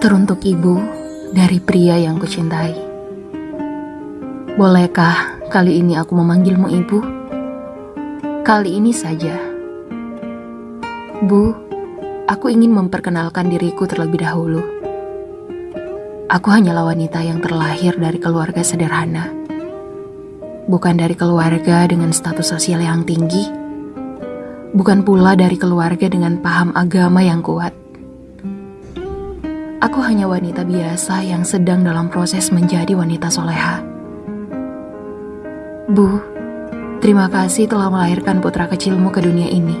Teruntuk ibu dari pria yang kucintai. Bolehkah kali ini aku memanggilmu ibu? Kali ini saja. Bu, aku ingin memperkenalkan diriku terlebih dahulu. Aku hanyalah wanita yang terlahir dari keluarga sederhana. Bukan dari keluarga dengan status sosial yang tinggi. Bukan pula dari keluarga dengan paham agama yang kuat Aku hanya wanita biasa yang sedang dalam proses menjadi wanita soleha. Bu, terima kasih telah melahirkan putra kecilmu ke dunia ini.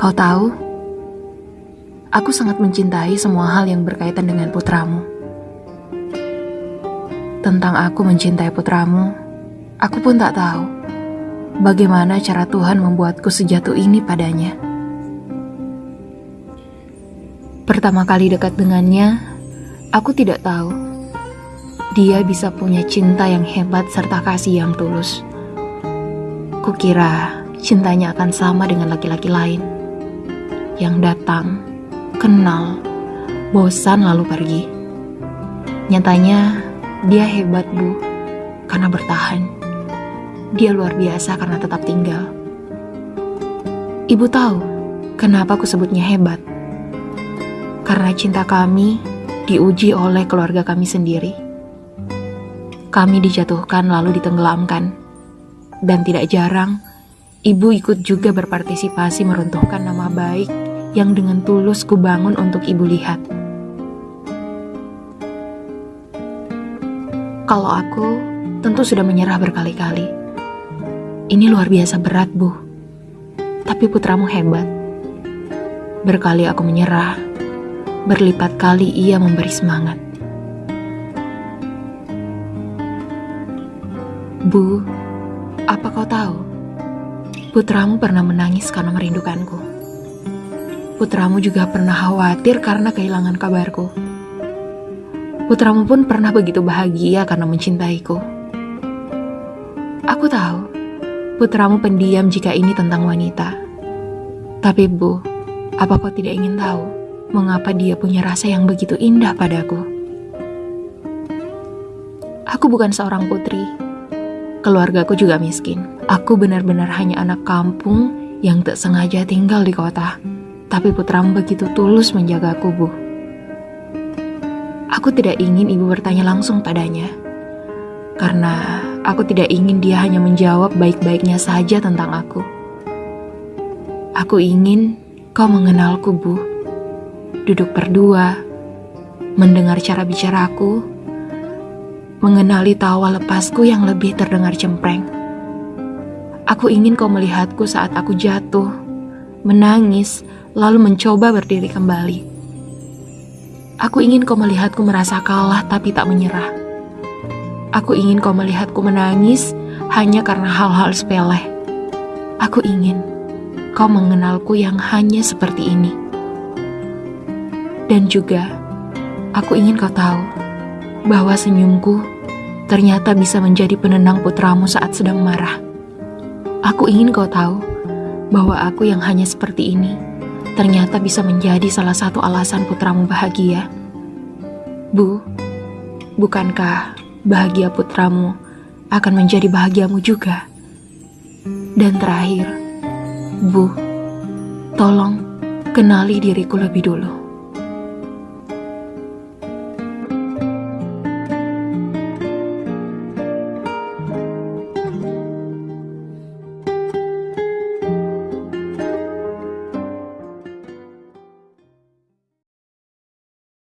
Kau tahu, aku sangat mencintai semua hal yang berkaitan dengan putramu. Tentang aku mencintai putramu, aku pun tak tahu bagaimana cara Tuhan membuatku sejatuh ini padanya. Pertama kali dekat dengannya, aku tidak tahu dia bisa punya cinta yang hebat serta kasih yang tulus. Kukira cintanya akan sama dengan laki-laki lain yang datang, kenal, bosan lalu pergi. Nyatanya dia hebat bu, karena bertahan. Dia luar biasa karena tetap tinggal. Ibu tahu kenapa aku sebutnya hebat? Karena cinta kami diuji oleh keluarga kami sendiri. Kami dijatuhkan lalu ditenggelamkan, dan tidak jarang ibu ikut juga berpartisipasi meruntuhkan nama baik yang dengan tulus kubangun untuk ibu lihat. Kalau aku tentu sudah menyerah berkali-kali. Ini luar biasa berat, Bu. Tapi putramu hebat. Berkali aku menyerah, berlipat kali ia memberi semangat. Bu, apa kau tahu? Putramu pernah menangis karena merindukanku. Putramu juga pernah khawatir karena kehilangan kabarku. Putramu pun pernah begitu bahagia karena mencintaiku. Aku tahu, putramu pendiam jika ini tentang wanita. Tapi Bu, apa kau tidak ingin tahu? Mengapa dia punya rasa yang begitu indah padaku. Aku bukan seorang putri. Keluargaku juga miskin. Aku benar-benar hanya anak kampung yang tak sengaja tinggal di kota. Tapi putramu begitu tulus menjagaku, Bu. Aku tidak ingin ibu bertanya langsung padanya. Karena aku tidak ingin dia hanya menjawab baik-baiknya saja tentang aku. Aku ingin kau mengenalku, Bu duduk berdua, mendengar cara bicaraku, mengenali tawa lepasku yang lebih terdengar cempreng. Aku ingin kau melihatku saat aku jatuh, menangis, lalu mencoba berdiri kembali. Aku ingin kau melihatku merasa kalah tapi tak menyerah. Aku ingin kau melihatku menangis hanya karena hal-hal sepele. Aku ingin kau mengenalku yang hanya seperti ini. Dan juga, aku ingin kau tahu bahwa senyumku ternyata bisa menjadi penenang putramu saat sedang marah. Aku ingin kau tahu bahwa aku yang hanya seperti ini ternyata bisa menjadi salah satu alasan putramu bahagia. Bu, bukankah bahagia putramu akan menjadi bahagiamu juga? Dan terakhir, Bu, tolong kenali diriku lebih dulu.